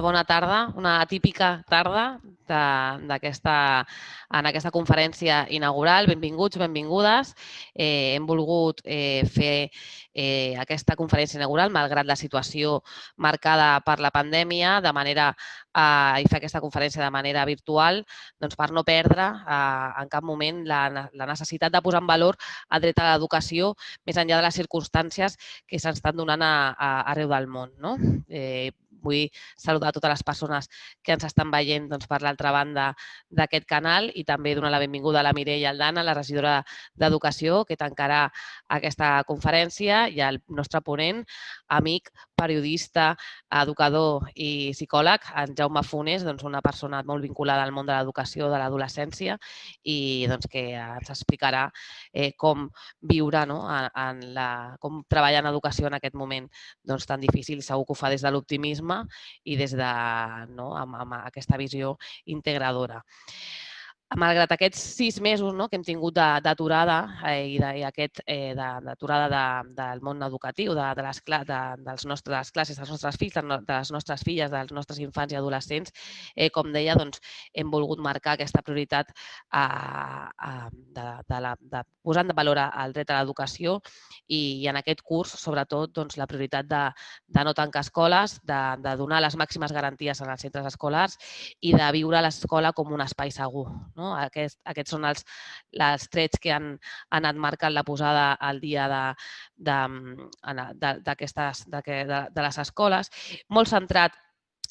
Bona tarda. Una típica tarda d'aquesta en aquesta conferència inaugural. Benvinguts, benvingudes. Eh, hem volgut eh, fer eh, aquesta conferència inaugural, malgrat la situació marcada per la pandèmia, de manera eh, i fer aquesta conferència de manera virtual doncs per no perdre eh, en cap moment la, la necessitat de posar en valor el dret a l'educació més enllà de les circumstàncies que s'estan donant a, a, arreu del món. No? Eh, vull saludar totes les persones que ens estan veient doncs, per l'altra banda d'aquest canal i també donar la benvinguda a la Mireia Aldana, la regidora d'Educació, que tancarà aquesta conferència i al nostre ponent, amic, periodista, educador i psicòleg, en Jaume Funes, doncs, una persona molt vinculada al món de l'educació de l'adolescència i doncs, que ens explicarà eh, com viure, no? en, en la, com treballar en educació en aquest moment doncs, tan difícil. Segur que ho fa des de l'optimisme i des de, no, amb, amb aquesta visió integradora malgrat aquests sis mesos no, que hem tingut d'aturada eh, i, de, i aquest eh, d'aturada de, del món educatiu, de, de, les, de, dels nostres, de les classes dels nostres fills, de les nostres filles, dels nostres infants i adolescents, eh, com deia, doncs, hem volgut marcar aquesta prioritat a, a, de, de, la, de posant de valor el dret a l'educació i, i en aquest curs, sobretot, doncs, la prioritat de, de no tancar escoles, de, de donar les màximes garanties en els centres escolars i de viure l'escola com un espai segur. No? No? Aquest, aquests són els, els trets que han, han anat marcant la posada al dia de, de, de, de, de, de les escoles, molt centrat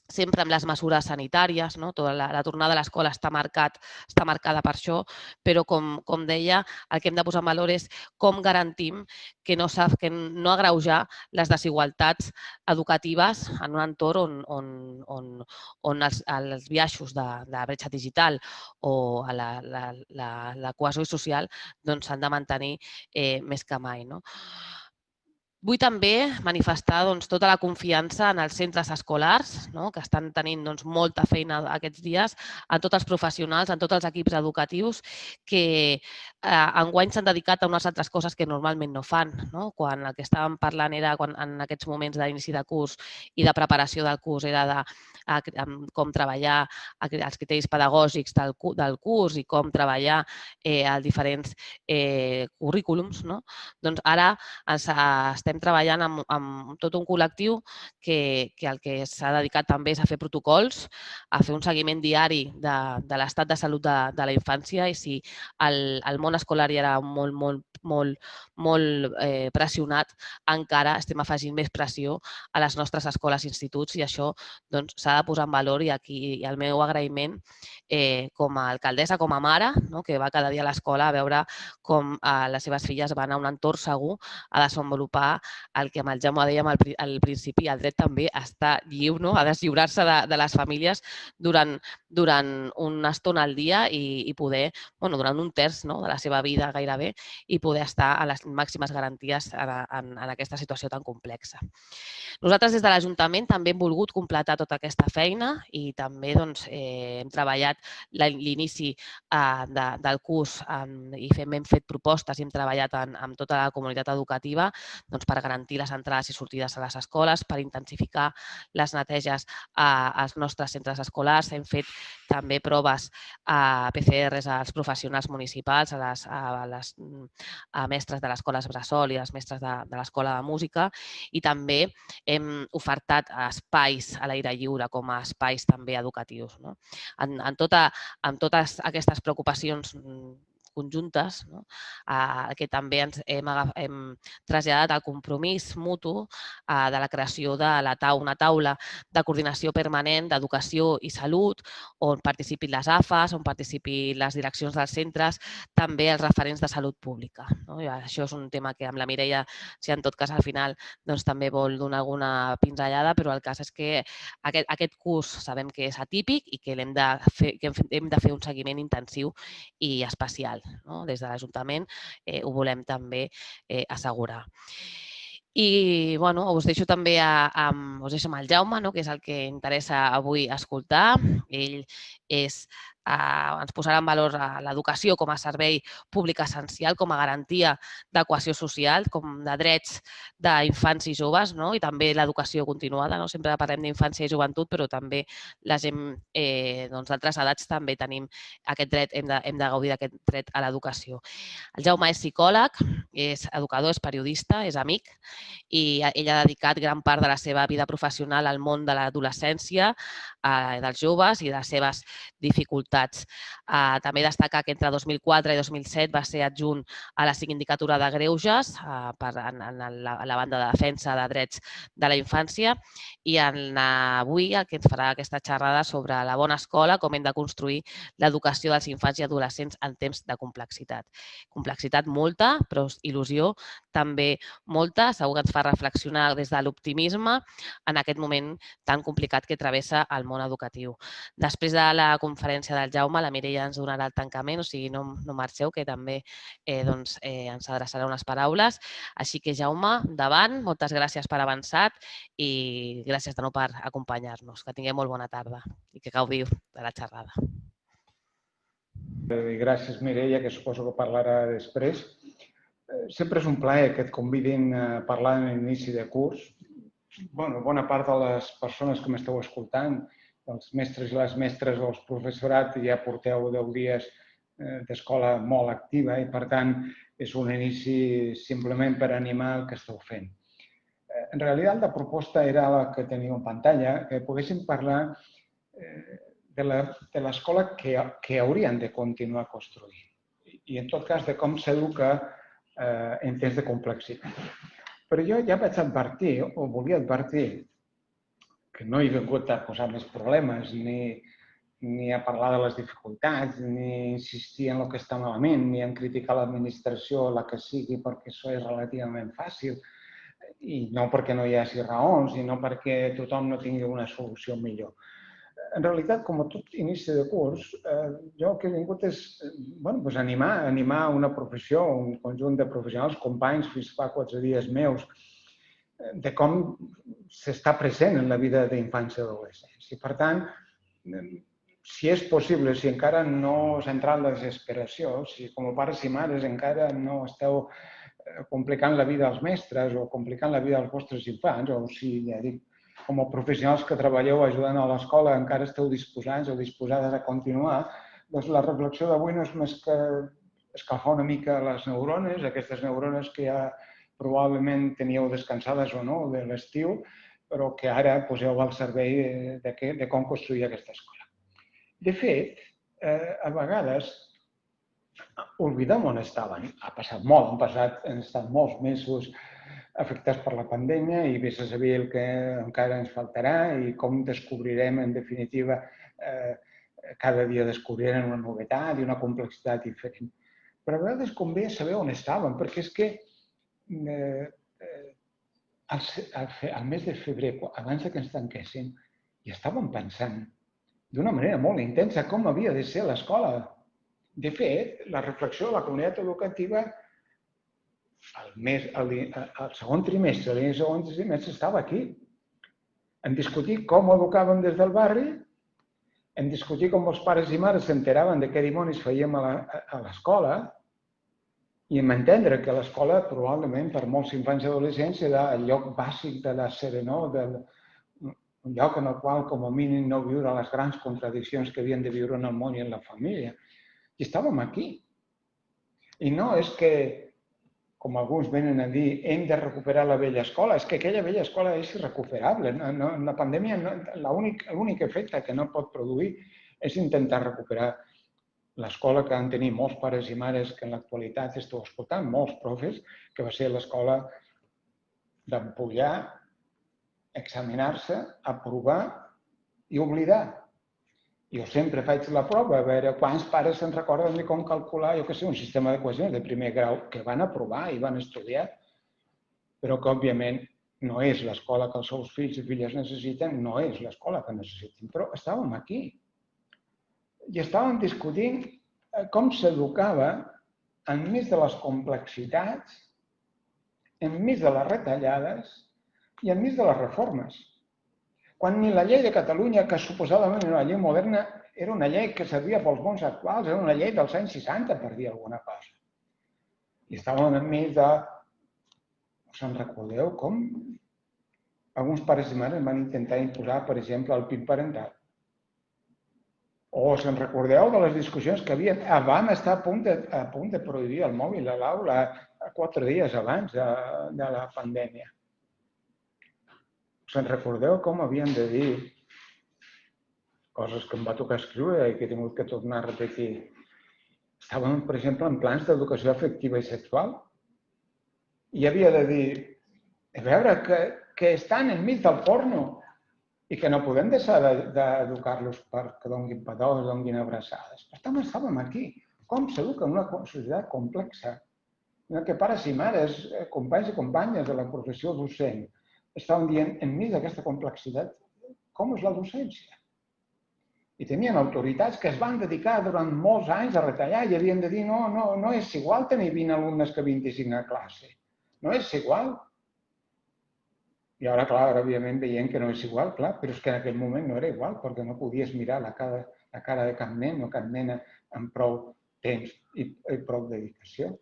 sempre amb les mesures sanitàries, no? Tota la, la tornada a l'escola està, marcat, està marcada per això, però com, com deia, el que hem de posar en valor és com garantim que no, que no agreujar les desigualtats educatives en un entorn on, on, on, on els, els biaixos de, de la bretxa digital o la, la, la, la cohesió social s'han doncs, de mantenir eh, més que mai. No? Vull també manifestar doncs, tota la confiança en els centres escolars, no? que estan tenint doncs, molta feina aquests dies, en tots els professionals, en tots els equips educatius, que eh, enguany s'han dedicat a unes altres coses que normalment no fan. No? Quan el que estàvem parlant era quan, en aquests moments d'inici de curs i de preparació del curs era de a, a com treballar els criteris pedagògics del, del curs i com treballar eh, els diferents eh, currículums, no? doncs ara ens, estem treballant amb, amb tot un col·lectiu que, que el que s'ha dedicat també és a fer protocols, a fer un seguiment diari de, de l'estat de salut de, de la infància i si el, el món escolar ja era molt, molt, molt, molt eh, pressionat, encara estem afegint més pressió a les nostres escoles i instituts i això doncs, s'ha de posar en valor i aquí i el meu agraïment eh, com a alcaldessa, com a mare, no? que va cada dia a l'escola a veure com eh, les seves filles van a un entorn segur a desenvolupar el que amb el Jaume dèiem al, al principi, el dret també està lliu, no? a deslliurar-se de, de les famílies durant, durant una estona al dia i, i poder, bueno, durant un terç no? de la seva vida gairebé, i poder estar a les màximes garanties en, en, en aquesta situació tan complexa. Nosaltres des de l'Ajuntament també hem volgut completar tota aquesta feina i també doncs, eh, hem treballat l'inici eh, de, del curs en, i fem, hem fet propostes i hem treballat en, amb tota la comunitat educativa doncs, per garantir les entrades i sortides a les escoles, per intensificar les neteges als nostres centres escolars. Hem fet també proves a PCRs als professionals municipals, a les, a les a mestres de l'escola Bressol i les mestres de, de l'escola de música i també hem ofertat espais a l'aire lliure com a espais també educatius. No? En, en, tota, en totes aquestes preocupacions conjuntes, no? eh, que també ens hem, hem traslladat al compromís mutu eh, de la creació de la taula, una taula de coordinació permanent d'educació i salut, on participin les AFAs, on participin les direccions dels centres, també els referents de salut pública. No? I això és un tema que amb la Mireia, si en tot cas al final doncs, també vol donar alguna pinzellada, però el cas és que aquest, aquest curs sabem que és atípic i que, hem de fer, que hem de fer un seguiment intensiu i especial no? Des de l'Ajuntament eh, ho volem també eh, assegurar. I bueno, us deixo també a, amb, us deixo amb el Jaume, no? que és el que interessa avui escoltar. Ell és eh, ens posarà en valor l'educació com a servei públic essencial, com a garantia de cohesió social, com de drets d'infants i joves, no? i també l'educació continuada. No? Sempre parlem d'infància i joventut, però també la gent eh, doncs, d'altres edats també tenim aquest dret, hem de, hem de gaudir d'aquest dret a l'educació. El Jaume és psicòleg, és educador, és periodista, és amic i ell ha dedicat gran part de la seva vida professional al món de l'adolescència, dels joves i de les seves dificultats. Eh, també destaca que entre 2004 i 2007 va ser adjunt a la Sindicatura de Greuges eh, per, en, en la, la banda de defensa de drets de la infància i en, avui el que ens farà aquesta xerrada sobre la bona escola, com hem de construir l'educació dels infants i adolescents en temps de complexitat. Complexitat molta, però il·lusió també molta. Segur que ens fa reflexionar des de l'optimisme en aquest moment tan complicat que travessa el món educatiu. Després de la conferència del Jaume, la Mireia ens donarà el tancament, o sigui, no, no marxeu, que també eh, doncs, eh, ens adreçarà unes paraules. Així que, Jaume, davant, moltes gràcies per avançat i gràcies de nou per acompanyar-nos. Que tingueu molt bona tarda i que gaudiu de la xerrada. Eh, gràcies, Mireia, que suposo que parlarà després. Eh, sempre és un plaer que et convidin a parlar en l'inici de curs. Bueno, bona part de les persones que m'esteu escoltant, els mestres i les mestres o els professorat, ja porteu 10 dies eh, d'escola molt activa i, per tant, és un inici simplement per animar el que esteu fent. En realitat, la proposta era la que teniu en pantalla, que poguéssim parlar de l'escola que, que haurien de continuar construint i, en tot cas, de com s'educa eh, en temps de complexitat. Però jo ja vaig advertir, o volia advertir, que no he vingut a posar més problemes, ni, ni a parlar de les dificultats, ni insistir en el que està malament, ni en criticar l'administració, la que sigui, perquè això és relativament fàcil, i no perquè no hi hagi raons, i no perquè tothom no tingui una solució millor. En realitat, com a tot inici de curs, eh, jo el que he vingut és eh, bueno, doncs animar, animar una professió, un conjunt de professionals, companys, fins fa quatre dies meus, de com s'està present en la vida d'infants i adolescents. I, per tant, eh, si és possible, si encara no s'ha entrat la desesperació, si com a pares i mares encara no esteu complicant la vida als mestres o complicant la vida als vostres infants, o si, ja dic, com a professionals que treballeu ajudant a l'escola encara esteu disposats o disposades a continuar, doncs la reflexió d'avui no és més que escalfar una mica les neurones, aquestes neurones que ja probablement teníeu descansades o no de l'estiu, però que ara poseu al servei de, que, de com construir aquesta escola. De fet, eh, a vegades oblidem on estaven. Ha passat molt, han passat, han estat molts mesos afectats per la pandèmia i vés a saber el que encara ens faltarà i com descobrirem, en definitiva, eh, cada dia descobrirem una novetat i una complexitat diferent. Però a vegades convé saber on estàvem, perquè és que al, al, al mes de febrer, abans que ens tanquessin, ja estàvem pensant d'una manera molt intensa com havia de ser l'escola. De fet, la reflexió de la comunitat educativa el, mes, el, el segon trimestre, el segon trimestre estava aquí. Hem discutit com educàvem des del barri, hem discutit com els pares i mares s'enteraven de què dimonis fèiem a l'escola i hem entendre que l'escola probablement per molts infants i adolescents era el lloc bàsic de la serenor, del, un lloc en el qual com a mínim no viure les grans contradiccions que havien de viure en el món i en la família. I estàvem aquí. I no és que com alguns venen a dir, hem de recuperar la vella escola. És que aquella vella escola és irrecuperable. No, no, la pandèmia, no, l'únic efecte que no pot produir és intentar recuperar l'escola que han tenir molts pares i mares que en l'actualitat esteu escoltant, molts profes, que va ser l'escola d'empollar, examinar-se, aprovar i oblidar. Jo sempre faig la prova, a veure quants pares se'n recorden de com calcular, jo que sé, un sistema de d'equacions de primer grau que van aprovar i van estudiar, però que, òbviament, no és l'escola que els seus fills i filles necessiten, no és l'escola que necessiten. Però estàvem aquí i estàvem discutint eh, com s'educava enmig de les complexitats, enmig de les retallades i enmig de les reformes quan ni la llei de Catalunya, que suposadament era una llei moderna, era una llei que servia pels mons actuals, era una llei dels anys 60, per dir alguna cosa. I estàvem enmig de... Us en recordeu com alguns pares i mares van intentar imposar, per exemple, el PIB parental? O se'n recordeu de les discussions que havien? Vam estar a punt de, a punt de prohibir el mòbil a l'aula quatre dies abans de, de la pandèmia. Se'n recordeu com havien de dir coses que em va tocar escriure i que he tingut que tornar a repetir. Estàvem, per exemple, en plans d'educació afectiva i sexual. I havia de dir, a veure, que, que estan enmig del porno, i que no podem deixar d'educar-los perquè donguin petons, donguin abraçades. Per tant, estàvem aquí. Com s'educa en una societat complexa? En què pares i mares, eh, companys i companyes de la professió docent, estaven dient, enmig d'aquesta complexitat, com és la docència? I tenien autoritats que es van dedicar durant molts anys a retallar i havien de dir no, no, no és igual tenir 20 alumnes que 25 a classe. No és igual. I ara, clar, ara, òbviament, veiem que no és igual, clar, però és que en aquell moment no era igual, perquè no podies mirar la cara, la cara de cap nen o cap nena amb prou temps i, i prou dedicació.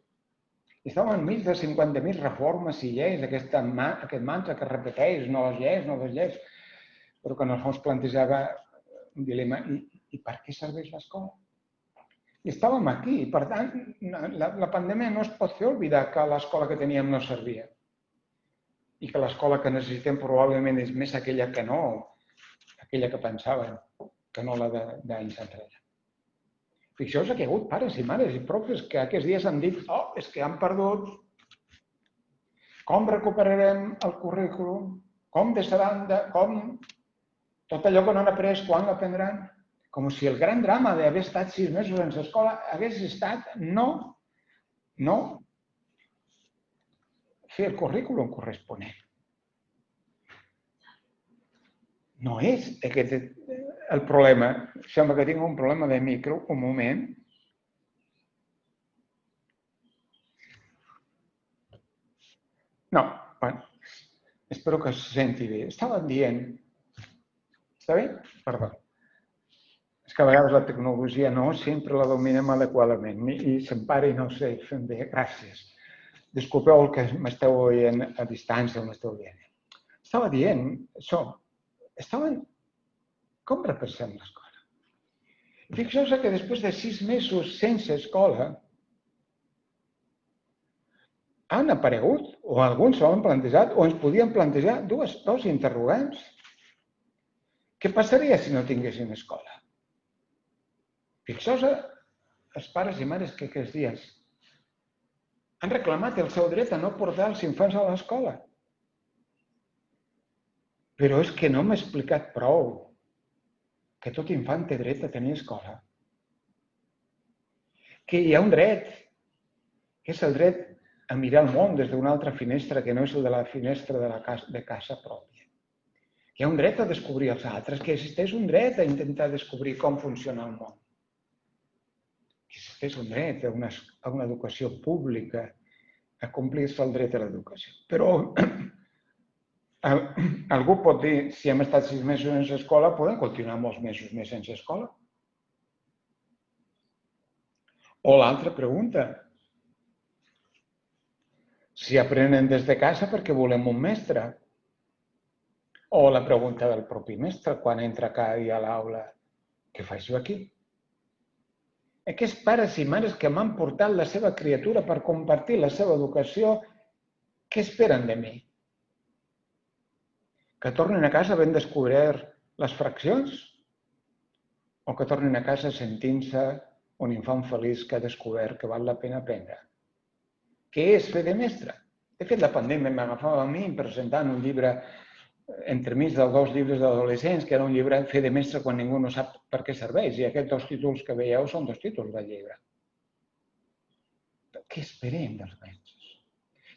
I estàvem enmig de 50.000 reformes i lleis, aquesta, aquest mantra que repeteix, noves lleis, noves lleis, però que en el fons plantejava un dilema, i, i per què serveix l'escola? I estàvem aquí, per tant, la, la pandèmia no es pot fer oblidar que l'escola que teníem no servia i que l'escola que necessitem probablement és més aquella que no, aquella que pensaven, que no la d'anys enrere. Fixeu-vos que hi ha hagut pares i mares i profes que aquests dies han dit oh, és que han perdut, com recuperarem el currículum, com deixaran de... com tot allò que no han après, quan l'aprendran? Com si el gran drama d'haver estat sis mesos en l'escola hagués estat no, no fer el currículum corresponent. No és aquest el problema. Sembla que tinc un problema de micro, un moment. No, bueno, espero que se senti bé. Estàvem dient... Està bé? Perdó. És que a vegades la tecnologia no sempre la dominem adequadament i se'm pare i no sé fem bé. Gràcies. Disculpeu el que m'esteu oient a distància, m'esteu dient. Estava dient això. Estaven... Com repassem l'escola? Fixeu-vos que després de sis mesos sense escola, han aparegut, o alguns s'ho han plantejat, o ens podien plantejar dues, dos interrogants. Què passaria si no tinguessin escola? Fixeu-vos els pares i mares que aquests dies han reclamat el seu dret a no portar els infants a l'escola. Però és que no m'ha explicat prou que tot infant té dret a tenir escola. Que hi ha un dret, que és el dret a mirar el món des d'una altra finestra que no és el de la finestra de, la casa, de casa pròpia. Que hi ha un dret a descobrir els altres, que existeix un dret a intentar descobrir com funciona el món és un dret a una, a una educació pública, a complir-se el dret a l'educació. Però algú pot dir, si hem estat sis mesos sense escola, podem continuar molts mesos més sense escola? O l'altra pregunta, si aprenen des de casa perquè volem un mestre. O la pregunta del propi mestre quan entra cada dia a l'aula, què faig jo aquí? Aquests pares i mares que m'han portat la seva criatura per compartir la seva educació, què esperen de mi? Que tornin a casa ben descobert les fraccions? O que tornin a casa sentint-se un infant feliç que ha descobert que val la pena aprendre? Què és fer de mestre? De fet, la pandèmia m'agafava a mi presentant un llibre entremig dels dos llibres d'adolescents, que era un llibre fer de mestre quan ningú no sap per què serveix. I aquests dos títols que veieu són dos títols del llibre. Què esperem dels mestres?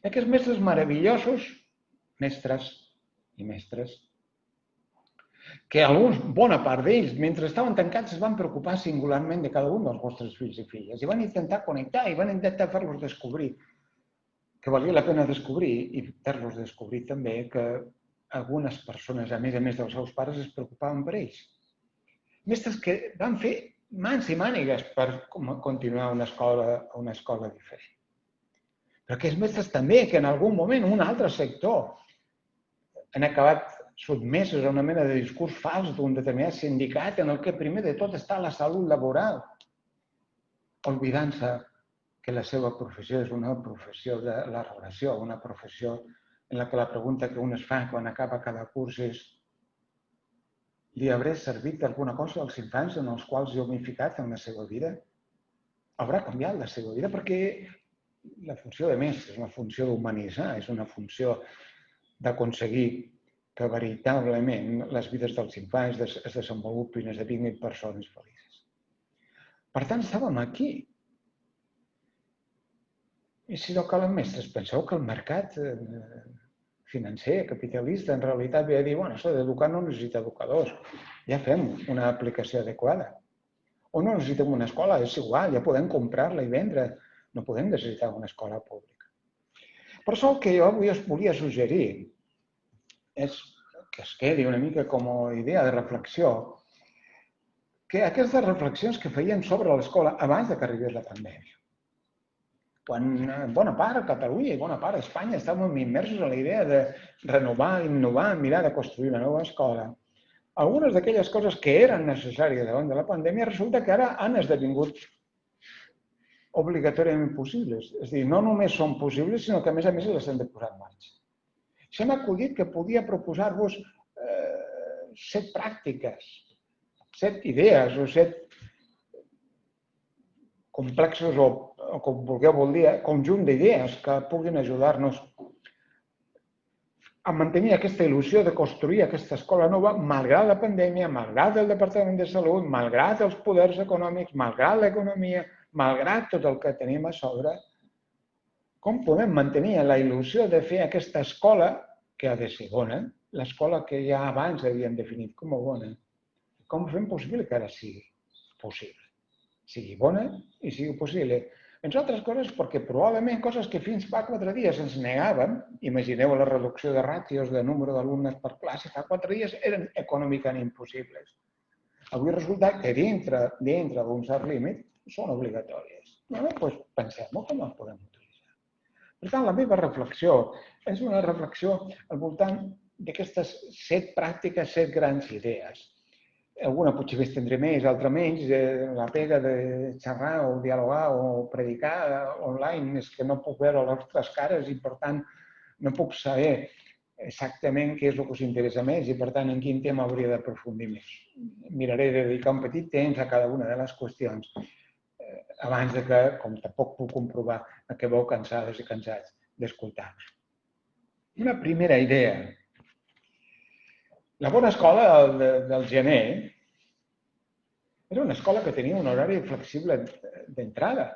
I aquests mestres meravellosos, mestres i mestres, que alguns, bona part d'ells, mentre estaven tancats, es van preocupar singularment de cada un dels vostres fills i filles i van intentar connectar i van intentar fer-los descobrir que valia la pena descobrir i fer-los descobrir també que algunes persones, a més a més dels seus pares, es preocupaven per ells. mestres que van fer mans i mànigues per continuar una escola, una escola diferent. Però aquests mestres també, que en algun moment un altre sector han acabat sotmesos a una mena de discurs fals d'un determinat sindicat en el que primer de tot està la salut laboral, oblidant-se que la seva professió és una professió de la relació, una professió en la que la pregunta que un es fa quan acaba cada curs és li hauré servit alguna cosa als infants en els quals jo m'he ficat en la seva vida? Haurà canviat la seva vida? Perquè la funció de més és una funció d'humanitzar, és una funció d'aconseguir que veritablement les vides dels infants es desenvolupin, esdevinguin persones felices. Per tant, estàvem aquí. I si no calen mestres, penseu que el mercat eh, financer, capitalista, en realitat ve a dir, bueno, això d'educar no necessita educadors, ja fem una aplicació adequada. O no necessitem una escola, és igual, ja podem comprar-la i vendre, no podem necessitar una escola pública. Per això el que jo avui us volia suggerir és que es quedi una mica com a idea de reflexió, que aquestes reflexions que feien sobre l'escola abans de que arribés la pandèmia, quan en bona part a Catalunya i bona part a Espanya estàvem immersos en la idea de renovar, innovar, mirar de construir una nova escola, algunes d'aquelles coses que eren necessàries davant de la pandèmia resulta que ara han esdevingut obligatòriament possibles. És dir, no només són possibles, sinó que a més a més les hem de posar en marxa. S'hem acudit que podia proposar-vos eh, set pràctiques, set idees o set complexos o o com vulgueu vol dir, eh, conjunt d'idees que puguin ajudar-nos a mantenir aquesta il·lusió de construir aquesta escola nova, malgrat la pandèmia, malgrat el Departament de Salut, malgrat els poders econòmics, malgrat l'economia, malgrat tot el que tenim a sobre, com podem mantenir la il·lusió de fer aquesta escola, que ha de ser bona, l'escola que ja abans havíem definit com a bona, com fem possible que ara sigui possible? Sigui bona i sigui possible. Entre altres coses perquè probablement coses que fins fa quatre dies ens negàvem, imagineu la reducció de ràtios de número d'alumnes per classe, fa quatre dies eren econòmicament impossibles. Avui resulta que dintre dintre d'un cert límit són obligatòries. Bueno, doncs pensem-ho com les podem utilitzar. Per tant, la meva reflexió és una reflexió al voltant d'aquestes set pràctiques, set grans idees alguna potser més tindré més, altra menys. Eh, la pega de xerrar o dialogar o predicar online és que no puc veure les vostres cares i, per tant, no puc saber exactament què és el que us interessa més i, per tant, en quin tema hauria d'aprofundir més. Miraré de dedicar un petit temps a cada una de les qüestions eh, abans de que, com tampoc puc comprovar, acabeu cansades i cansats d'escoltar. Una primera idea la bona escola del, del gener era una escola que tenia un horari flexible d'entrada.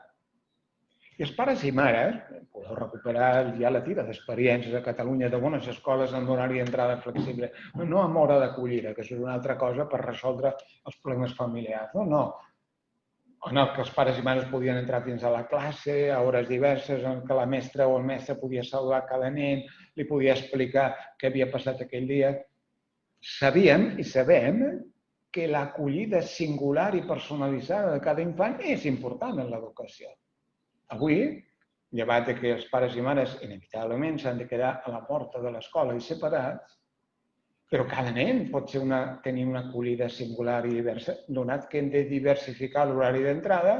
I els pares i mares, podeu recuperar ja la tira d'experiències a Catalunya de bones escoles amb horari d'entrada flexible, no amb hora d'acollida, que és una altra cosa per resoldre els problemes familiars. No, no. En el que els pares i mares podien entrar fins a la classe, a hores diverses, en què la mestra o el mestre podia saludar cada nen, li podia explicar què havia passat aquell dia sabíem i sabem que l'acollida singular i personalitzada de cada infant és important en l'educació. Avui, llevat que els pares i mares inevitablement s'han de quedar a la porta de l'escola i separats, però cada nen pot ser una, tenir una acollida singular i diversa, donat que hem de diversificar l'horari d'entrada,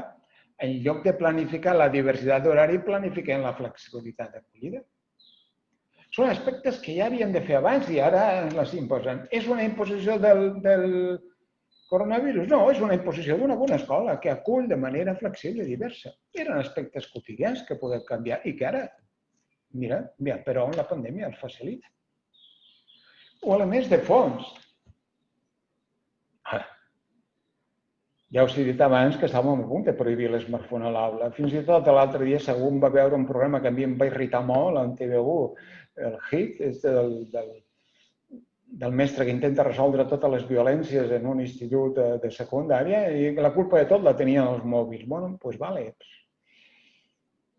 en lloc de planificar la diversitat d'horari, planifiquem la flexibilitat d'acollida. Són aspectes que ja havien de fer abans i ara les imposen. És una imposició del, del coronavirus? No, és una imposició d'una bona escola que acull de manera flexible i diversa. Eren aspectes quotidians que podem canviar i que ara, mira, mira però la pandèmia els facilita. O elements de fons. Ara, ja us he dit abans que estàvem a punt de prohibir l'esmartphone a l'aula. Fins i tot l'altre dia segur va veure un programa que a mi em va irritar molt en TV1, el hit és del, del, del mestre que intenta resoldre totes les violències en un institut de, de secundària i la culpa de tot la tenien els mòbils. Bueno, doncs pues vale.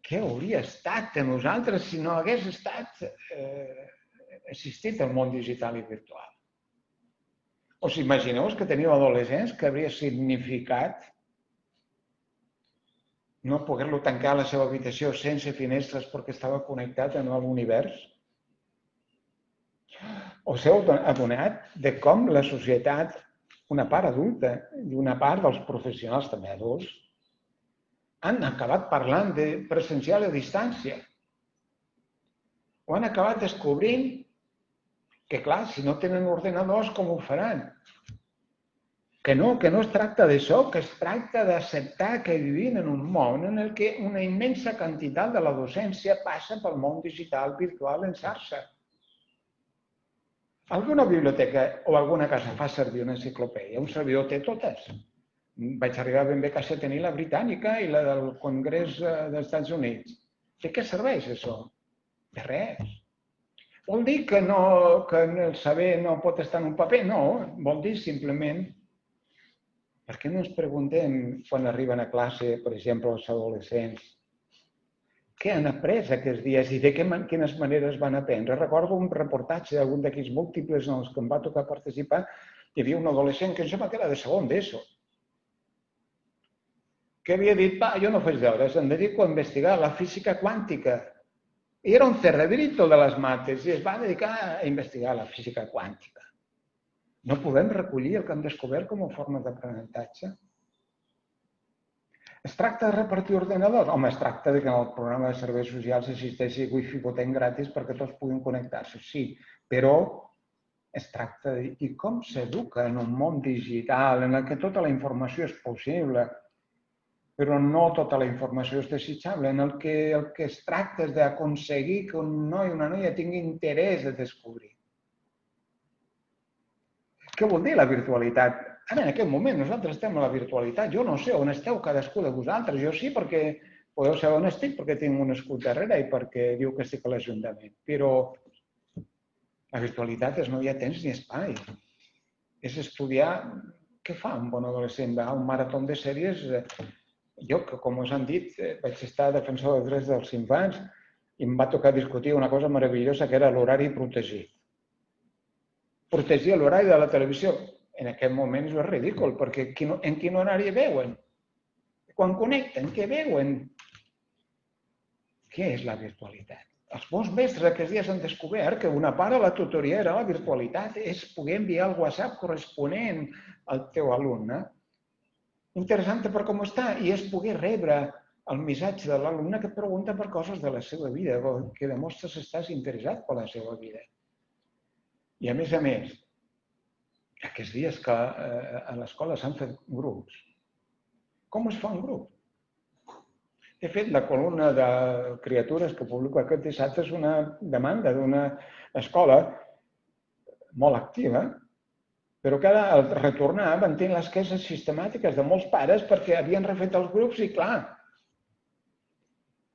Què hauria estat de nosaltres si no hagués estat eh, assistit al món digital i virtual? Us imagineu que teniu adolescents que hauria significat no poder-lo tancar a la seva habitació sense finestres perquè estava connectat a l'univers? Us heu adonat de com la societat, una part adulta i una part dels professionals també adults, han acabat parlant de presencial a distància. O han acabat descobrint que, clar, si no tenen ordenadors, com ho faran? Que no, que no es tracta d'això, que es tracta d'acceptar que vivim en un món en el que una immensa quantitat de la docència passa pel món digital, virtual, en xarxa. Alguna biblioteca o alguna casa fa servir una enciclopèdia, un servidor té totes. Vaig arribar ben bé casa a tenir la britànica i la del Congrés eh, dels Estats Units. De què serveix això? De res. Vol dir que, no, que el saber no pot estar en un paper? No, vol dir simplement per què no ens preguntem quan arriben a classe, per exemple, els adolescents, què han après aquests dies i de quines maneres van aprendre? Recordo un reportatge d'algun d'aquells múltiples en els que em va tocar participar, hi havia un adolescent que em sembla que era de segon d'ESO, que havia dit, va, jo no faig deures, em dedico a investigar la física quàntica. I era un cerebrito de les mates i es va dedicar a investigar la física quàntica. No podem recollir el que hem descobert com a forma d'aprenentatge? Es tracta de repartir ordenadors? Home, es tracta de que en el programa de serveis socials existeixi wifi potent gratis perquè tots puguin connectar-se, sí, però es tracta de i com s'educa en un món digital en el que tota la informació és possible, però no tota la informació és desitjable, en el que el que es tracta és d'aconseguir que un noi o una noia tingui interès de descobrir. Què vol dir la virtualitat? Ara, en aquest moment, nosaltres estem a la virtualitat. Jo no sé on esteu cadascú de vosaltres. Jo sí, perquè podeu saber on estic, perquè tinc un escut darrere i perquè diu que estic a l'Ajuntament. Però la virtualitat és no hi ha temps ni espai. És estudiar què fa un bon adolescent. Va a un marató de sèries. Jo, que com us han dit, vaig estar defensor dels drets dels infants i em va tocar discutir una cosa meravellosa que era l'horari protegit protegir l'horari de la televisió. En aquest moment és ridícul, perquè en quin horari veuen? Quan connecten, què veuen? Què és la virtualitat? Els bons mestres aquests dies han descobert que una part de la tutoria era la virtualitat, és poder enviar el WhatsApp corresponent al teu alumne. Interessant per com està, i és poder rebre el missatge de l'alumne que pregunta per coses de la seva vida, que demostres que estàs interessat per la seva vida. I a més a més, aquests dies que eh, a l'escola s'han fet grups, com es fa un grup? De fet, la columna de criatures que publico aquest dissabte és una demanda d'una escola molt activa, però que ara, al retornar, van tenir les queixes sistemàtiques de molts pares perquè havien refet els grups i, clar,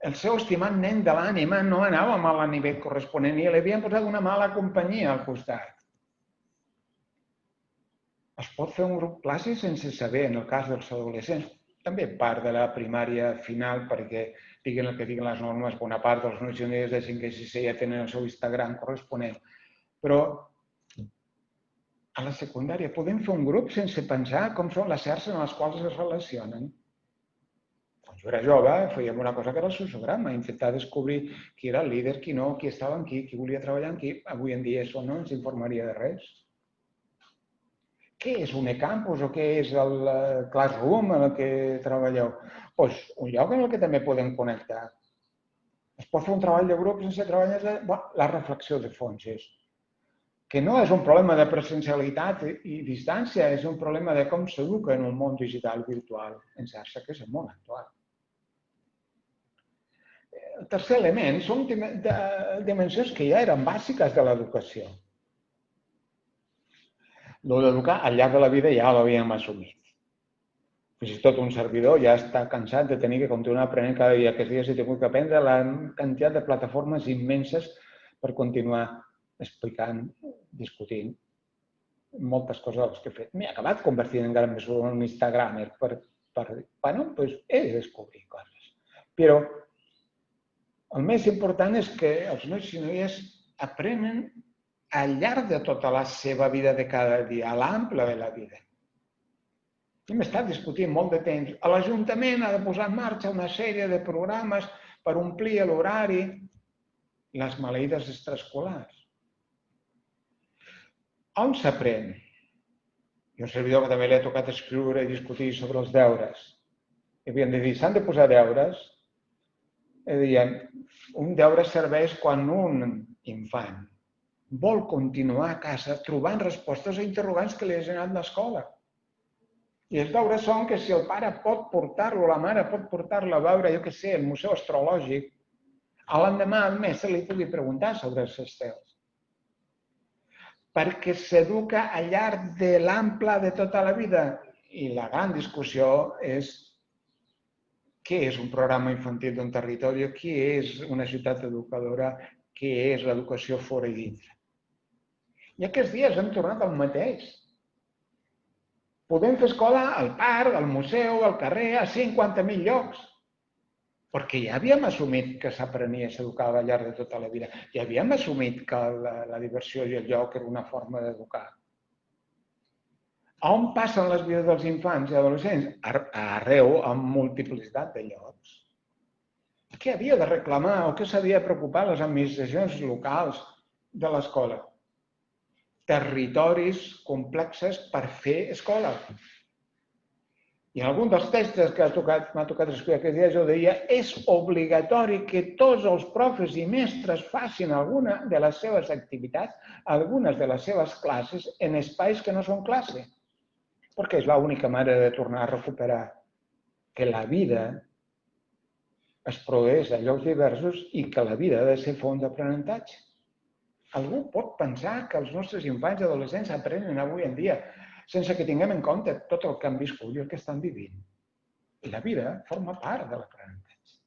el seu estimat nen de l'ànima no anava mal a nivell corresponent i li havien posat una mala companyia al costat. Es pot fer un grup classe sense saber, en el cas dels adolescents, també part de la primària final, perquè diguin el que diguin les normes, bona part dels nois i noies de 5 i 6 ja tenen el seu Instagram corresponent. Però a la secundària podem fer un grup sense pensar com són les xarxes en les quals es relacionen quan jo era jove, fèiem una cosa que era el sociograma, intentar descobrir qui era el líder, qui no, qui estava amb qui, qui volia treballar amb qui. Avui en dia això no ens informaria de res. Què és un e-campus o què és el eh, Classroom en el que treballeu? Doncs un lloc en el que també podem connectar. Es pot fer un treball de grup sense treballar de... Bueno, la reflexió de fons és que no és un problema de presencialitat i distància, és un problema de com s'educa en un món digital virtual en xarxa, que és el món actual. El tercer element són dimensions que ja eren bàsiques de l'educació. Lo d'educar al llarg de la vida ja l'havíem assumit. Fins i tot un servidor ja està cansat de tenir que continuar aprenent cada dia. Aquests dies he tingut que aprendre la quantitat de plataformes immenses per continuar explicant, discutint moltes coses que he fet. M'he acabat convertint encara més en un instagramer per, per bueno, pues he de descobrir coses. Però el més important és que els nois i noies aprenen al llarg de tota la seva vida de cada dia, a l'ample de la vida. Hem estat discutint molt de temps. L'Ajuntament ha de posar en marxa una sèrie de programes per omplir l'horari, les maleïdes extraescolars. On s'aprèn? I un servidor que també li ha tocat escriure i discutir sobre els deures. I havien de dir, s'han de posar deures? I deien, un deure serveix quan un infant vol continuar a casa trobant respostes a interrogants que li ha generat l'escola. I els deures són que si el pare pot portar-lo, la mare pot portar-lo a veure, jo què sé, el museu astrològic, a l'endemà el mes se li pugui preguntar sobre els estels perquè s'educa al llarg de l'ample de tota la vida. I la gran discussió és què és un programa infantil d'un territori, què és una ciutat educadora, què és l'educació fora i dintre. I aquests dies hem tornat al mateix. Podem fer escola al parc, al museu, al carrer, a 50.000 llocs perquè ja havíem assumit que s'aprenia i s'educava al llarg de tota la vida. Ja havíem assumit que la, la diversió i el lloc era una forma d'educar. On passen les vides dels infants i adolescents? Arreu, amb multiplicitat de llocs. Què havia de reclamar o què s'havia de preocupar les administracions locals de l'escola? Territoris complexes per fer escola. I en algun dels textos que m'ha tocat, tocat escriure aquests dies, jo deia és obligatori que tots els profes i mestres facin alguna de les seves activitats, algunes de les seves classes, en espais que no són classe. Perquè és l'única manera de tornar a recuperar que la vida es produeix a llocs diversos i que la vida ha de ser font d'aprenentatge. Algú pot pensar que els nostres infants i adolescents aprenen avui en dia sense que tinguem en compte tot el que han viscut i el que estan vivint. I la vida forma part de l'aprenentatge.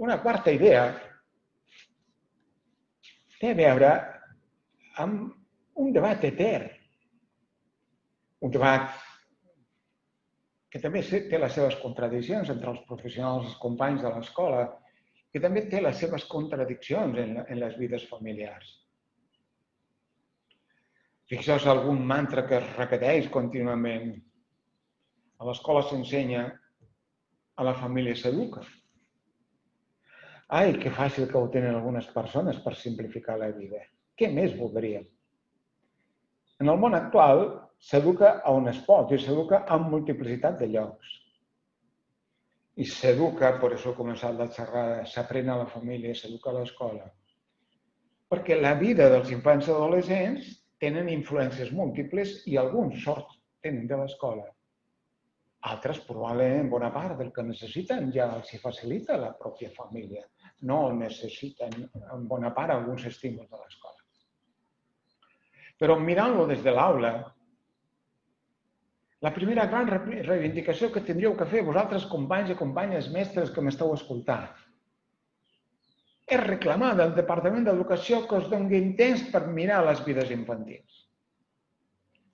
Una quarta idea té a veure amb un debat etern. Un debat que també té les seves contradiccions entre els professionals, els companys de l'escola, que també té les seves contradiccions en, en les vides familiars. Fixeu-vos algun mantra que es repeteix contínuament. A l'escola s'ensenya, a la família s'educa. Ai, que fàcil que ho tenen algunes persones per simplificar la vida. Què més voldríem? En el món actual s'educa on es pot i s'educa en multiplicitat de llocs. I s'educa, per això he començat la xerrada, s'aprèn a la família, s'educa a l'escola. Perquè la vida dels infants i adolescents tenen influències múltiples i alguns sort tenen de l'escola. Altres, probablement, bona part del que necessiten ja els facilita la pròpia família. No necessiten, en bona part, alguns estímuls de l'escola. Però mirant-lo des de l'aula, la primera gran reivindicació que tindríeu que fer vosaltres, companys i companyes mestres que m'esteu escoltant, és reclamar del Departament d'Educació que us donguin temps per mirar les vides infantils.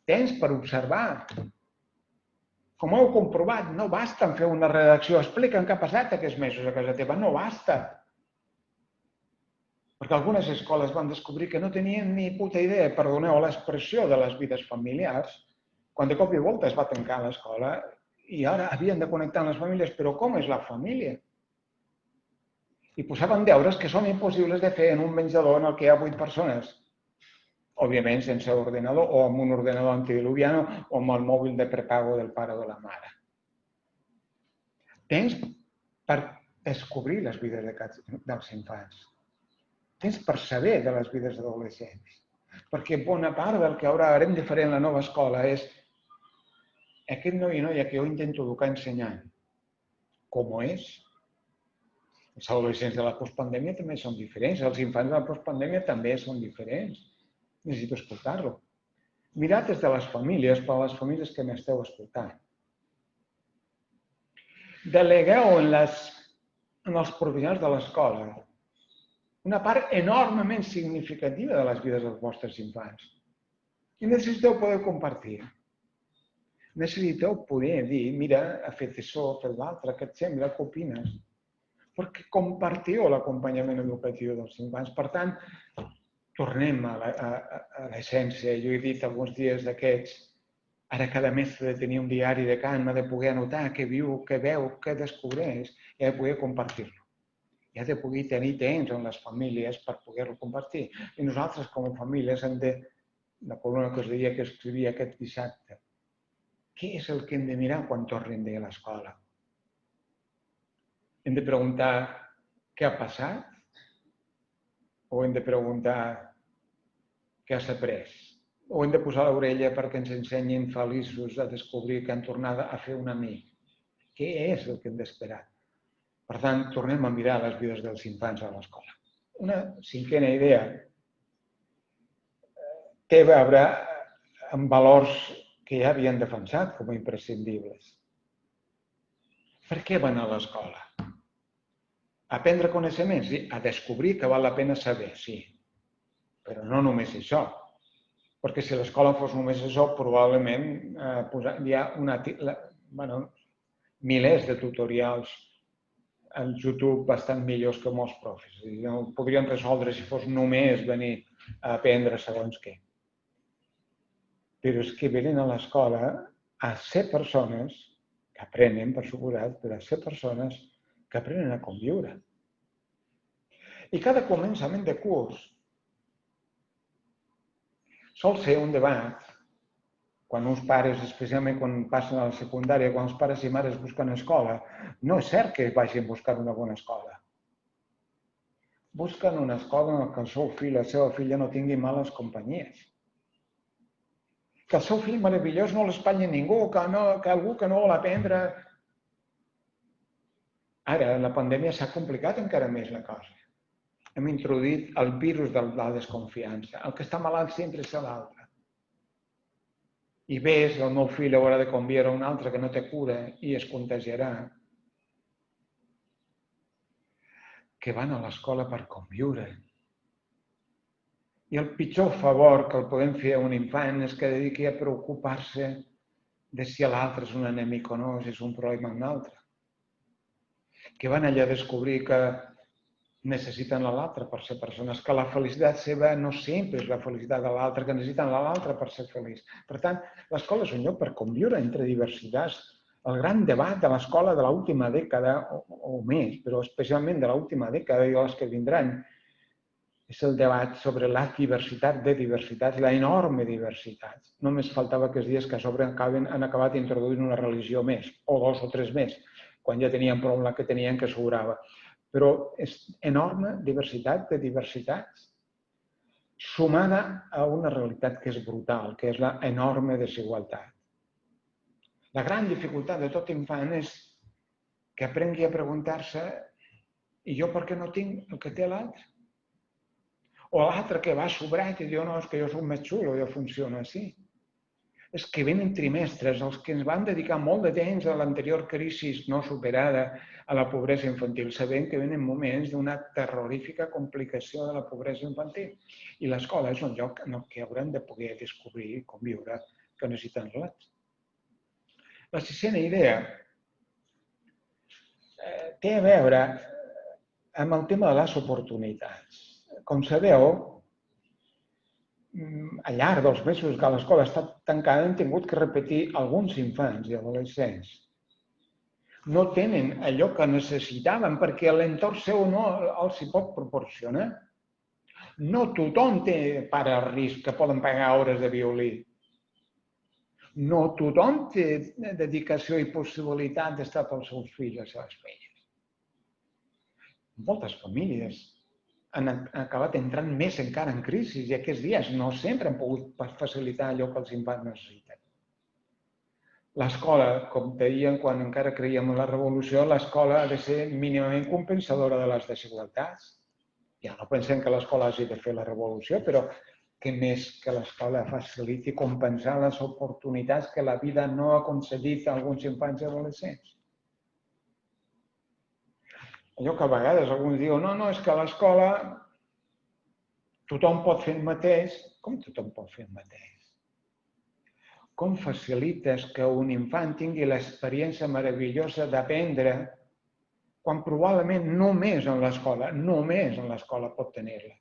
Temps per observar. Com heu comprovat, no basta en fer una redacció. Expliquen què ha passat aquests mesos a casa teva. No basta. Perquè algunes escoles van descobrir que no tenien ni puta idea, perdoneu l'expressió, de les vides familiars, quan de cop i volta es va tancar l'escola i ara havien de connectar amb les famílies. Però com és la família? i posaven deures que són impossibles de fer en un menjador en el que hi ha vuit persones. Òbviament sense ordenador o amb un ordenador antidiluviano o amb el mòbil de prepago del pare o de la mare. Tens per descobrir les vides de dels infants. Tens per saber de les vides adolescents. Perquè bona part del que ara haurem de fer en la nova escola és aquest noi i noia que jo intento educar ensenyant com és, els adolescents de la postpandèmia també són diferents, els infants de la postpandèmia també són diferents. Necessito escoltar-lo. Mirat des de les famílies, per a les famílies que m'esteu escoltant. Delegueu en, les, en els professionals de l'escola una part enormement significativa de les vides dels vostres infants. I necessiteu poder compartir. Necessiteu poder dir, mira, ha fet això, ha fet l'altre, què et sembla, què opines? perquè compartiu l'acompanyament educatiu dels infants. Per tant, tornem a l'essència. Jo he dit alguns dies d'aquests, ara cada mestre de tenir un diari de Can, ha de poder anotar què viu, què veu, què descobreix i de poder compartir-lo. I ha de poder tenir temps amb les famílies per poder-lo compartir. I nosaltres, com a famílies, hem de, la columna que us deia que escrivia aquest dissabte, què és el que hem de mirar quan tornem de l'escola? Hem de preguntar què ha passat? O hem de preguntar què has après? O hem de posar l'orella perquè ens ensenyin feliços a descobrir que han tornat a fer un amic? Què és el que hem d'esperar? Per tant, tornem a mirar les vides dels infants a l'escola. Una cinquena idea té a veure amb valors que ja havien defensat com a imprescindibles. Per què van a l'escola? Aprendre coneixements? Sí. A descobrir que val la pena saber, sí. Però no només això. Perquè si l'escola fos només això, probablement eh, hi ha una, la, bueno, milers de tutorials en YouTube bastant millors que molts profes. No podrien resoldre si fos només venir a aprendre segons què. Però és que venen a l'escola a ser persones que aprenen, per suposat, però a ser persones que aprenen a conviure. I cada començament de curs sol ser un debat quan uns pares, especialment quan passen a la secundària, quan els pares i mares busquen escola, no és cert que vagin buscant una bona escola. Busquen una escola en què el seu fill la seva filla no tingui males companyies. Que el seu fill meravellós no l'espanyi ningú, que, no, que algú que no vol aprendre Ara, la pandèmia s'ha complicat encara més la cosa. Hem introduït el virus de la desconfiança. El que està malalt sempre és l'altre. I ves, el meu fill haurà de conviure un altre que no té cura i es contagiarà. Que van a l'escola per conviure. I el pitjor favor que el podem fer a un infant és que dediqui a preocupar-se de si l'altre és un enemic o no, si és un problema amb l'altre que van allà a descobrir que necessiten l'altre per ser persones, que la felicitat seva no sempre és la felicitat de l'altre, que necessiten l'altre per ser feliç. Per tant, l'escola és un lloc per conviure entre diversitats. El gran debat de l'escola de l'última dècada o, o més, però especialment de l'última dècada i les que vindran, és el debat sobre la diversitat de diversitats, la enorme diversitat. Només faltava aquests dies que a sobre han acabat introduint una religió més, o dos o tres més quan ja tenien prou la que tenien que sobrava. Però és enorme diversitat de diversitats sumada a una realitat que és brutal, que és la enorme desigualtat. La gran dificultat de tot infant és que aprengui a preguntar-se i jo per què no tinc el que té l'altre? O l'altre que va sobrat i diu, no, és que jo soc més xulo, jo funciono així és que venen trimestres, els que ens van dedicar molt de temps a l'anterior crisi no superada a la pobresa infantil, sabent que venen moments d'una terrorífica complicació de la pobresa infantil. I l'escola és un lloc en el que haurem de poder descobrir i conviure que necessiten relats. La sisena idea eh, té a veure amb el tema de les oportunitats. Com sabeu, Mm, al llarg dels mesos que l'escola ha estat tancada hem tingut que repetir alguns infants i adolescents. No tenen allò que necessitaven perquè l'entorn seu no els hi pot proporcionar. No tothom té pare a risc que poden pagar hores de violí. No tothom té dedicació i possibilitat d'estar pels seus fills i les seves filles. Moltes famílies han acabat entrant més encara en crisi i aquests dies no sempre han pogut facilitar allò que els infants necessiten. L'escola, com deien quan encara creiem en la revolució, l'escola ha de ser mínimament compensadora de les desigualtats. Ja no pensem que l'escola hagi de fer la revolució, però que més que l'escola faciliti compensar les oportunitats que la vida no ha concedit a alguns infants i adolescents allò que a vegades algú diu, no, no, és que a l'escola tothom pot fer el mateix. Com tothom pot fer el mateix? Com facilites que un infant tingui l'experiència meravellosa d'aprendre quan probablement només en l'escola, només en l'escola pot tenir-la.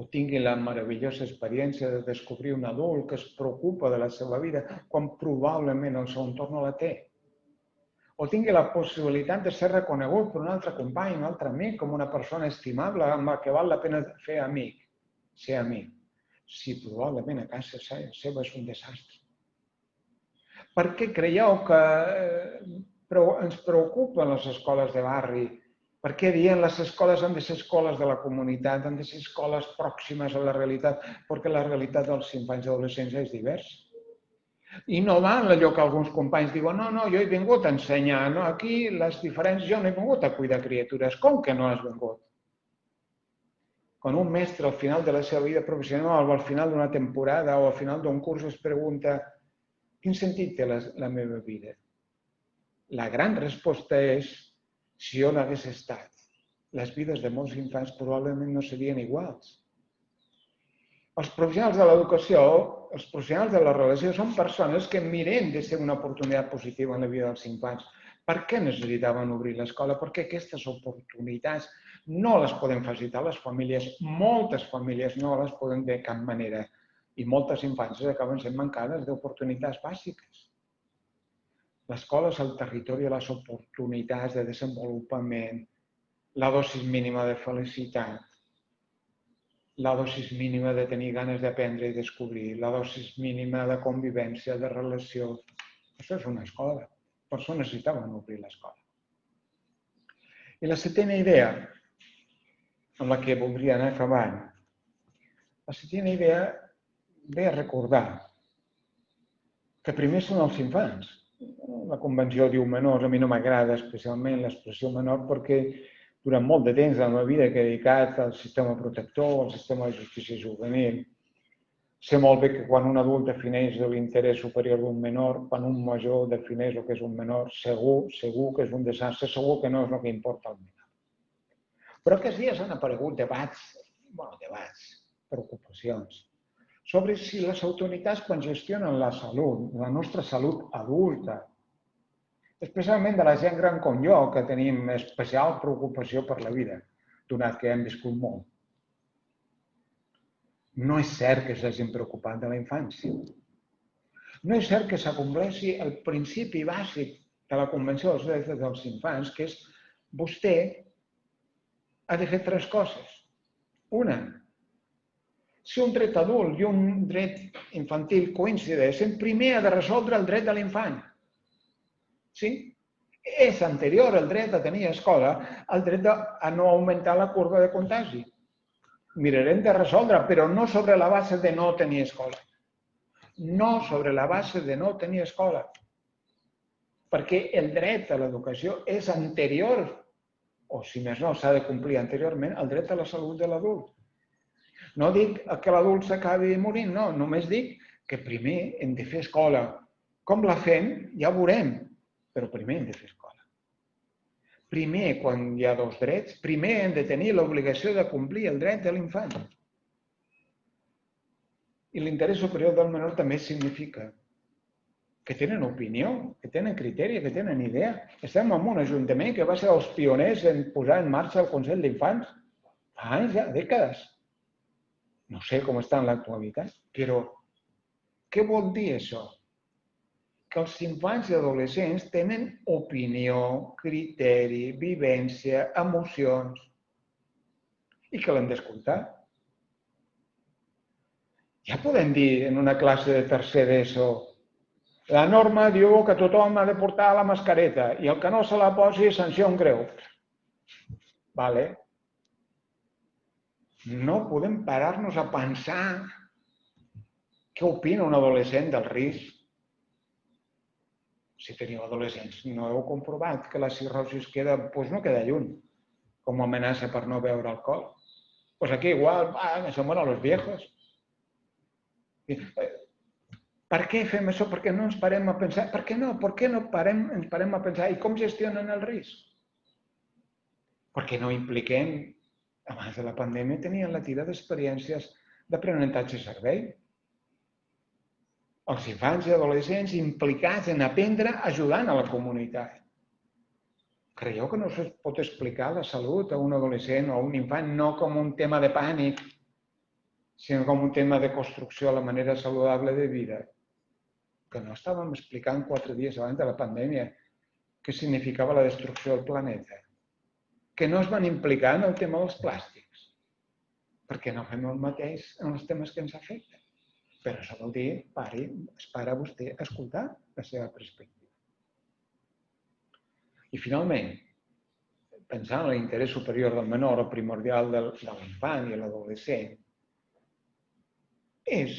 O tingui la meravellosa experiència de descobrir un adult que es preocupa de la seva vida quan probablement el seu entorn no la té. O tingui la possibilitat de ser reconegut per un altre company, un altre amic, com una persona estimable amb la que val la pena fer amic, ser amic, si probablement a casa seva és un desastre. Per què creieu que eh, ens preocupen les escoles de barri? Per què dient les escoles han de ser escoles de la comunitat, han de ser escoles pròximes a la realitat? Perquè la realitat dels infants i adolescents és diversa. I no va en allò que alguns companys diuen no, no, jo he vingut a ensenyar, no, aquí les diferents, jo no he vingut a cuidar criatures. Com que no has vingut? Quan un mestre al final de la seva vida professional o al final d'una temporada o al final d'un curs es pregunta quin sentit té la, la meva vida? La gran resposta és, si jo no hagués estat, les vides de molts infants probablement no serien iguals. Els professionals de l'educació, els professionals de la relació, són persones que miren de ser una oportunitat positiva en la vida dels infants. Per què necessitaven obrir l'escola? Perquè aquestes oportunitats no les poden facilitar les famílies. Moltes famílies no les poden de cap manera. I moltes infàncies acaben sent mancades d'oportunitats bàsiques. L'escola és el territori de les oportunitats de desenvolupament, la dosis mínima de felicitat, la dosis mínima de tenir ganes d'aprendre i descobrir, la dosis mínima de convivència, de relació. Això és una escola. Per això necessitaven obrir l'escola. I la setena idea, amb la que voldria anar acabant, la setena idea ve a recordar que primer són els infants, la convenció diu menors, a mi no m'agrada especialment l'expressió menor perquè durant molt de temps de la meva vida he dedicat al sistema protector, al sistema de justícia juvenil. Sé molt bé que quan un adult defineix l'interès superior d'un menor, quan un major defineix el que és un menor, segur, segur que és un desastre, segur que no és el que importa al menor. Però aquests dies han aparegut debats, bueno, debats, preocupacions, sobre si les autoritats quan gestionen la salut, la nostra salut adulta, especialment de la gent gran com jo, que tenim especial preocupació per la vida, donat que hem viscut molt. No és cert que s'hagin preocupat de la infància. No és cert que s'acompleixi el principi bàsic de la Convenció dels Drets dels Infants, que és vostè ha de fer tres coses. Una, si un dret adult i un dret infantil coincideixen, primer ha de resoldre el dret de l'infant. Sí? És anterior el dret a tenir escola al dret a no augmentar la curva de contagi. Mirarem de resoldre, però no sobre la base de no tenir escola. No sobre la base de no tenir escola. Perquè el dret a l'educació és anterior, o si més no, s'ha de complir anteriorment, al dret a la salut de l'adult. No dic que l'adult s'acabi morint, no. Només dic que primer hem de fer escola. Com la fem, ja ho veurem, però primer hem de fer escola. Primer, quan hi ha dos drets, primer hem de tenir l'obligació de complir el dret de l'infant. I l'interès superior del menor també significa que tenen opinió, que tenen criteri, que tenen idea. Estem en un ajuntament que va ser els pioners en posar en marxa el Consell d'Infants fa anys, ja, dècades. No sé com està en l'actualitat, però què vol dir això? Que els infants i adolescents tenen opinió, criteri, vivència, emocions i que l'hem d'escoltar. Ja podem dir en una classe de tercer d'ESO la norma diu que tothom ha de portar la mascareta i el que no se la posi sanció un greu. Vale, no podem parar-nos a pensar què opina un adolescent del risc. Si teniu adolescents, no heu comprovat que la cirrosi es queda, doncs no queda lluny, com a amenaça per no beure alcohol. Pues aquí igual, ah, se mueren los viejos. Eh, per què fem això? Per què no ens parem a pensar? Per què no? Per què no parem, ens parem a pensar? I com gestionen el risc? Perquè no impliquem abans de la pandèmia tenien la tira d'experiències d'aprenentatge servei. Els infants i adolescents implicats en aprendre ajudant a la comunitat. Creieu que no es pot explicar la salut a un adolescent o a un infant no com un tema de pànic, sinó com un tema de construcció a la manera saludable de vida? Que no estàvem explicant quatre dies abans de la pandèmia què significava la destrucció del planeta. Que no es van implicar en el tema dels plàstics, perquè no fem el mateix en els temes que ens afecten. Però això vol dir, pari, es para vostè a escoltar la seva perspectiva. I finalment, pensant en l'interès superior del menor o primordial de l'infant i l'adolescent, és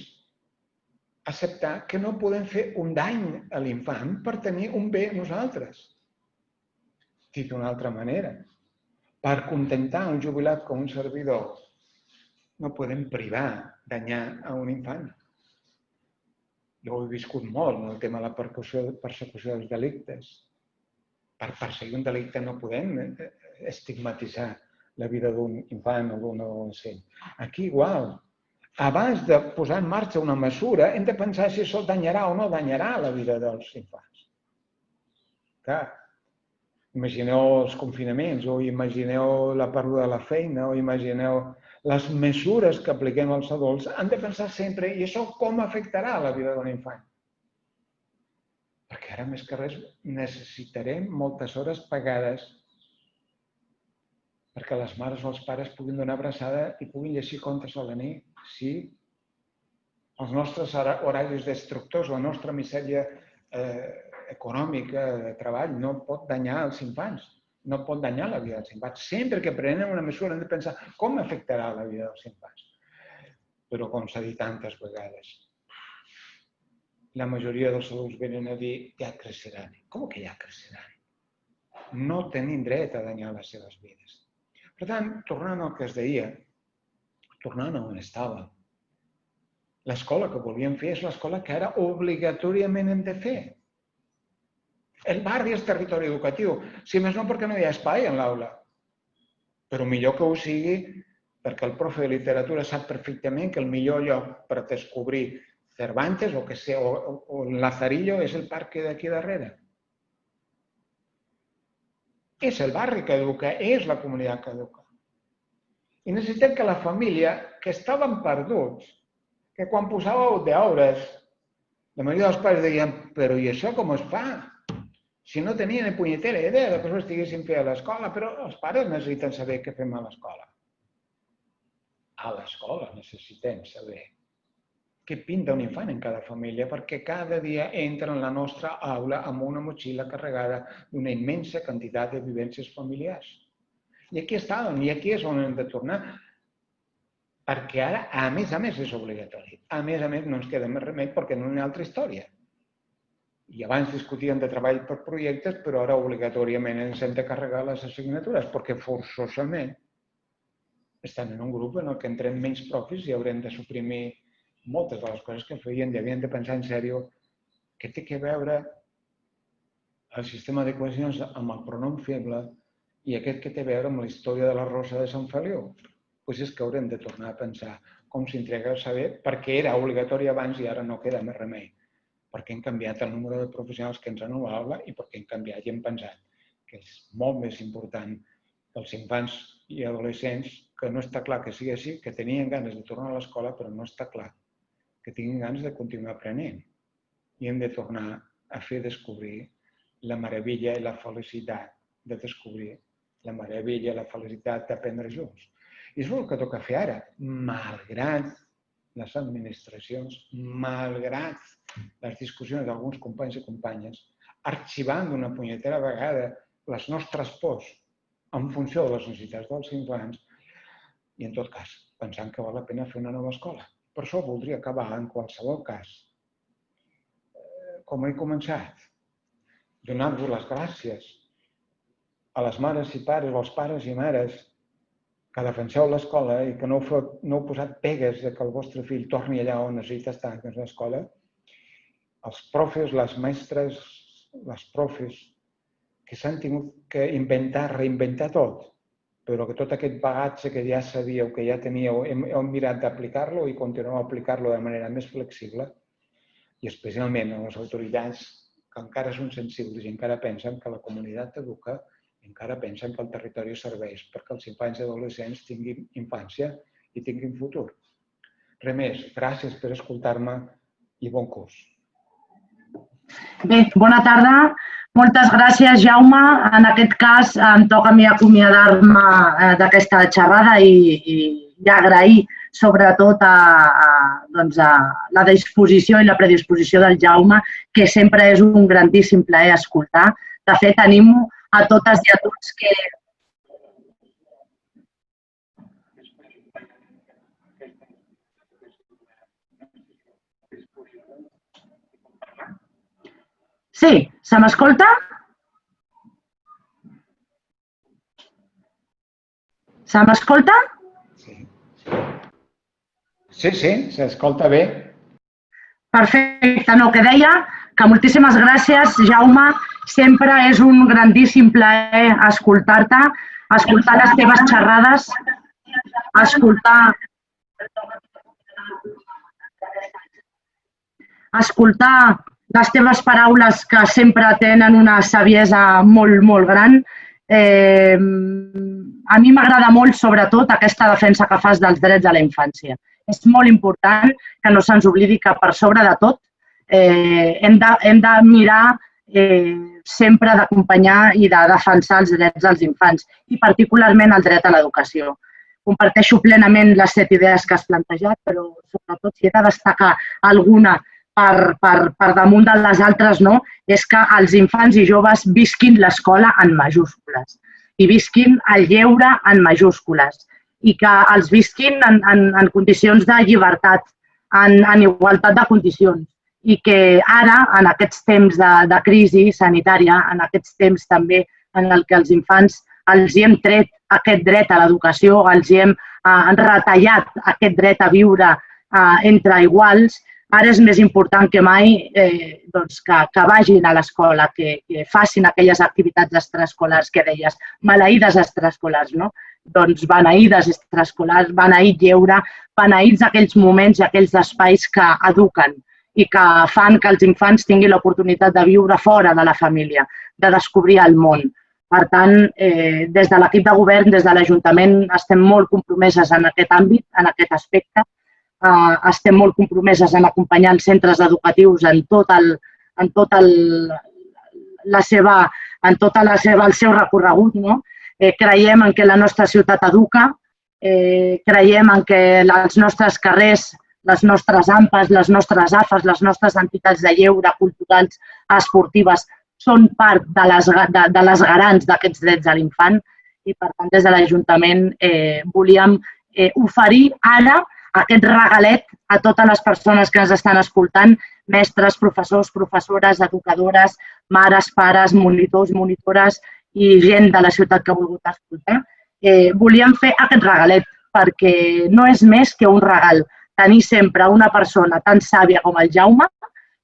acceptar que no podem fer un dany a l'infant per tenir un bé nosaltres. Dit d'una altra manera, per contentar un jubilat com un servidor, no podem privar, danyar a un infant. Jo ho he viscut molt en el tema de la persecució dels delictes per perseguir un delicte no podem eh, estigmatitzar la vida d'un infant o d'un adolescent. Aquí igual. Abans de posar en marxa una mesura, hem de pensar si això danyarà o no danyarà la vida dels infants. Clar, imagineu els confinaments, o imagineu la pèrdua de la feina, o imagineu les mesures que apliquem als adults, han de pensar sempre, i això com afectarà la vida d'un infant? Perquè ara, més que res, necessitarem moltes hores pagades perquè les mares o els pares puguin donar abraçada i puguin llegir contes a la nit. Sí, els nostres horaris destructors, la nostra misèria eh, econòmica de treball no pot danyar els infants, no pot danyar la vida dels infants. Sempre que prenem una mesura hem de pensar com afectarà la vida dels infants. Però com s'ha dit tantes vegades, la majoria dels adults venen a dir ja creixeran. Com que ja creixeran? No tenim dret a danyar les seves vides. Per tant, tornant al que es deia, tornant a on estava, l'escola que volíem fer és l'escola que ara obligatoriament hem de fer. El barri és territori educatiu, si més no perquè no hi ha espai en l'aula. Però millor que ho sigui perquè el profe de literatura sap perfectament que el millor lloc per descobrir Cervantes o, que sea, o, o Lazarillo és el parc d'aquí darrere. És el barri que educa, és la comunitat que educa. I necessitem que la família, que estaven perduts, que quan posàveu deures, la majoria dels pares deien, però i això com es fa? Si no tenien ni punyetera idea de que això estiguessin fent a l'escola, però els pares necessiten saber què fem a l'escola. A l'escola necessitem saber què pinta un infant en cada família, perquè cada dia entra en la nostra aula amb una motxilla carregada d'una immensa quantitat de vivències familiars. I aquí estàvem, i aquí és on hem de tornar, perquè ara, a més a més, és obligatori. A més a més, no ens queda més remei perquè no hi ha altra història. I abans discutíem de treball per projectes, però ara obligatoriament ens hem de carregar les assignatures, perquè forçosament estan en un grup en el que entrem menys profis i haurem de suprimir moltes de les coses que feien i havien de pensar en sèrio què té que veure el sistema d'equacions amb el pronom feble i aquest que té a veure amb la història de la Rosa de Sant Feliu. Doncs és que haurem de tornar a pensar com s'integra el saber, perquè era obligatori abans i ara no queda més remei. Perquè hem canviat el número de professionals que ens han a l'aula i perquè hem canviat i hem pensat que és molt més important els infants i adolescents, que no està clar que sigui així, que tenien ganes de tornar a l'escola, però no està clar que tinguin ganes de continuar aprenent. I hem de tornar a fer descobrir la meravella i la felicitat de descobrir la meravella i la felicitat d'aprendre junts. I és el que toca fer ara, malgrat les administracions, malgrat les discussions d'alguns companys i companyes, arxivant d'una punyetera vegada les nostres pors en funció de les necessitats dels infants i, en tot cas, pensant que val la pena fer una nova escola. Per això voldria acabar, en qualsevol cas, eh, com he començat, donant-vos les gràcies a les mares i pares, als pares i mares que defenseu l'escola i que no heu, no heu posat pegues de que el vostre fill torni allà on necessita estar, que és l'escola, els profes, les mestres, les profes, que s'han tingut que inventar, reinventar tot, però que tot aquest bagatge que ja sabíeu, que ja teníeu, hem, hem mirat d'aplicar-lo i continuem a aplicar-lo de manera més flexible i especialment a les autoritats que encara són sensibles i encara pensen que la comunitat educa encara pensen que el territori serveix perquè els infants i adolescents tinguin infància i tinguin futur. Res més, gràcies per escoltar-me i bon curs. Bé, bona tarda. Moltes gràcies, Jaume. En aquest cas em toca a mi acomiadar-me eh, d'aquesta xerrada i, i, i agrair sobretot a, a, doncs a la disposició i la predisposició del Jaume, que sempre és un grandíssim plaer escoltar. De fet, animo a totes i a tots que Sí, se m'escolta? Se m'escolta? Sí, sí, sí s'escolta bé. Perfecte, no, que deia que moltíssimes gràcies, Jaume. Sempre és un grandíssim plaer escoltar-te, escoltar les teves xerrades, escoltar escoltar les teves paraules que sempre tenen una saviesa molt, molt gran. Eh, a mi m'agrada molt, sobretot, aquesta defensa que fas dels drets de la infància. És molt important que no se'ns oblidi que per sobre de tot eh, hem, de, hem de mirar eh, sempre d'acompanyar i de defensar els drets dels infants i particularment el dret a l'educació. Comparteixo plenament les set idees que has plantejat, però sobretot si he de destacar alguna per, per, per damunt de les altres, no? és que els infants i joves visquin l'escola en majúscules i visquin el lleure en majúscules i que els visquin en, en, en condicions de llibertat, en, en igualtat de condicions i que ara, en aquests temps de, de crisi sanitària, en aquests temps també en el que els infants els hi hem tret aquest dret a l'educació, els hi hem eh, retallat aquest dret a viure eh, entre iguals, Ara és més important que mai eh, doncs que, que vagin a l'escola, que, que facin aquelles activitats extraescolars que deies, maleïdes extraescolars, no? Doncs beneïdes extraescolars, beneït lleure, beneïts aquells moments i aquells espais que eduquen i que fan que els infants tinguin l'oportunitat de viure fora de la família, de descobrir el món. Per tant, eh, des de l'equip de govern, des de l'Ajuntament, estem molt compromeses en aquest àmbit, en aquest aspecte, eh, estem molt compromeses en acompanyar els centres educatius en tot el, en tot el, la seva, en tota la seva, el seu recorregut. No? Eh, creiem en que la nostra ciutat educa, eh, creiem en que els nostres carrers, les nostres AMPAs, les nostres AFAs, les nostres entitats de lleure, culturals, esportives, són part de les, de, de les garants d'aquests drets de l'infant i, per tant, des de l'Ajuntament eh, volíem eh, oferir ara aquest regalet a totes les persones que ens estan escoltant, mestres, professors, professores, educadores, mares, pares, monitors, monitores i gent de la ciutat que ha volgut escoltar. Eh, volíem fer aquest regalet perquè no és més que un regal tenir sempre una persona tan sàvia com el Jaume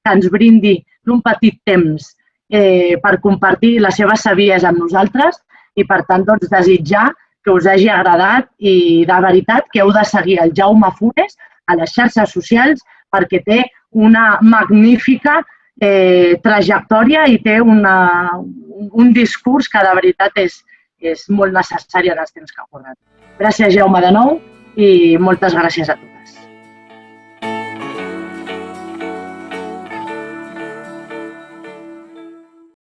que ens brindi d'un petit temps eh, per compartir la seva saviesa amb nosaltres i, per tant, doncs, desitjar que us hagi agradat i de veritat que heu de seguir el Jaume Funes a les xarxes socials perquè té una magnífica eh, trajectòria i té una, un discurs que de veritat és, és molt necessari en els temps que ha corret. Gràcies, Jaume, de nou i moltes gràcies a tu.